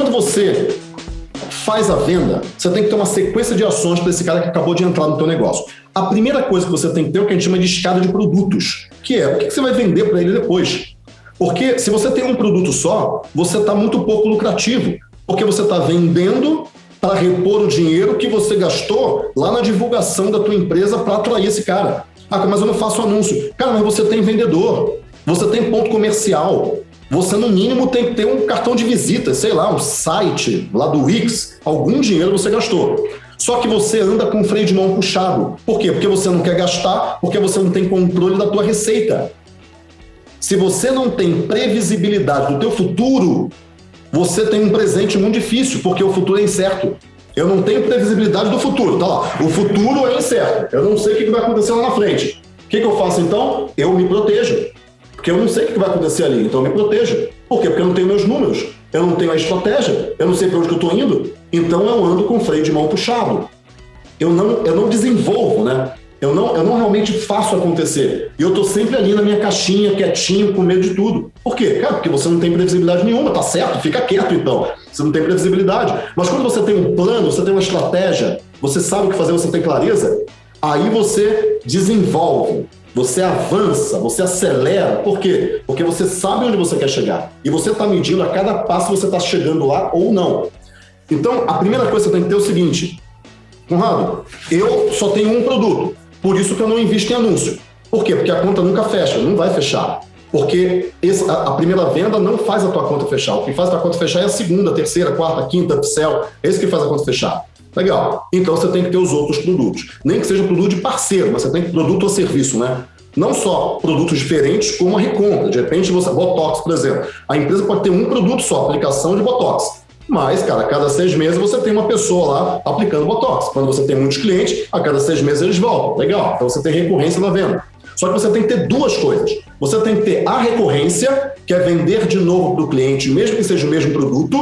Quando você faz a venda, você tem que ter uma sequência de ações para esse cara que acabou de entrar no teu negócio. A primeira coisa que você tem que ter é o que a gente chama de escada de produtos, que é o que você vai vender para ele depois. Porque se você tem um produto só, você está muito pouco lucrativo, porque você está vendendo para repor o dinheiro que você gastou lá na divulgação da tua empresa para atrair esse cara. Ah, mas eu não faço anúncio. Cara, mas você tem vendedor, você tem ponto comercial, você no mínimo tem que ter um cartão de visita, sei lá, um site lá do Wix, algum dinheiro você gastou. Só que você anda com o freio de mão puxado. Por quê? Porque você não quer gastar, porque você não tem controle da tua receita. Se você não tem previsibilidade do teu futuro, você tem um presente muito difícil, porque o futuro é incerto. Eu não tenho previsibilidade do futuro, tá lá. O futuro é incerto. Eu não sei o que vai acontecer lá na frente. O que, que eu faço então? Eu me protejo. Eu não sei o que vai acontecer ali, então eu me protejo. Por quê? Porque eu não tenho meus números, eu não tenho a estratégia, eu não sei para onde eu estou indo, então eu ando com freio de mão puxado. Eu não, eu não desenvolvo, né? Eu não, eu não realmente faço acontecer. E eu estou sempre ali na minha caixinha, quietinho, com medo de tudo. Por quê? Cara, porque você não tem previsibilidade nenhuma, tá certo? Fica quieto então. Você não tem previsibilidade. Mas quando você tem um plano, você tem uma estratégia, você sabe o que fazer, você tem clareza, aí você desenvolve. Você avança, você acelera. Por quê? Porque você sabe onde você quer chegar. E você está medindo a cada passo você está chegando lá ou não. Então, a primeira coisa que você tem que ter é o seguinte. Conrado, eu só tenho um produto. Por isso que eu não invisto em anúncio. Por quê? Porque a conta nunca fecha, não vai fechar. Porque a, primeira venda não faz a tua conta fechar. O que faz a tua conta fechar é a segunda, terceira, quarta, quinta, upsell. É isso que faz a conta fechar. Legal. Então você tem que ter os outros produtos. Nem que seja produto de parceiro, mas você tem produto ou serviço, né? Não só produtos diferentes, como a recompra. De repente, você. Botox, por exemplo. A empresa pode ter um produto só, aplicação de Botox. Mas, cara, a cada seis meses você tem uma pessoa lá aplicando Botox. Quando você tem muitos clientes, a cada seis meses eles voltam. Legal. Então você tem recorrência na venda. Só que você tem que ter duas coisas. Você tem que ter a recorrência, que é vender de novo para o cliente, mesmo que seja o mesmo produto,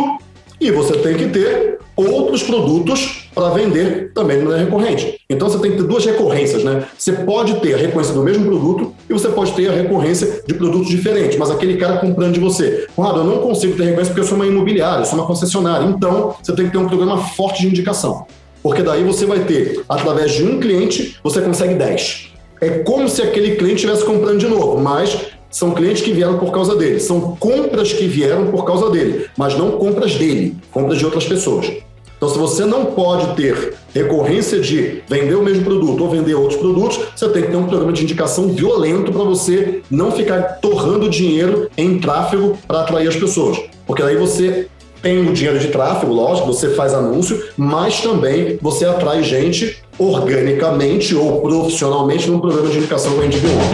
e você tem que ter outros produtos para vender também de maneira recorrente. Então você tem que ter duas recorrências, né? Você pode ter a recorrência do mesmo produto e você pode ter a recorrência de produtos diferentes, mas aquele cara comprando de você. Conrado, eu não consigo ter recorrência porque eu sou uma imobiliária, eu sou uma concessionária. Então você tem que ter um programa forte de indicação. Porque daí você vai ter, através de um cliente, você consegue 10. É como se aquele cliente estivesse comprando de novo, mas são clientes que vieram por causa dele, são compras que vieram por causa dele, mas não compras dele, compras de outras pessoas. Então, se você não pode ter recorrência de vender o mesmo produto ou vender outros produtos, você tem que ter um programa de indicação violento para você não ficar torrando dinheiro em tráfego para atrair as pessoas. Porque daí você tem o dinheiro de tráfego, lógico, você faz anúncio, mas também você atrai gente organicamente ou profissionalmente num programa de indicação que a.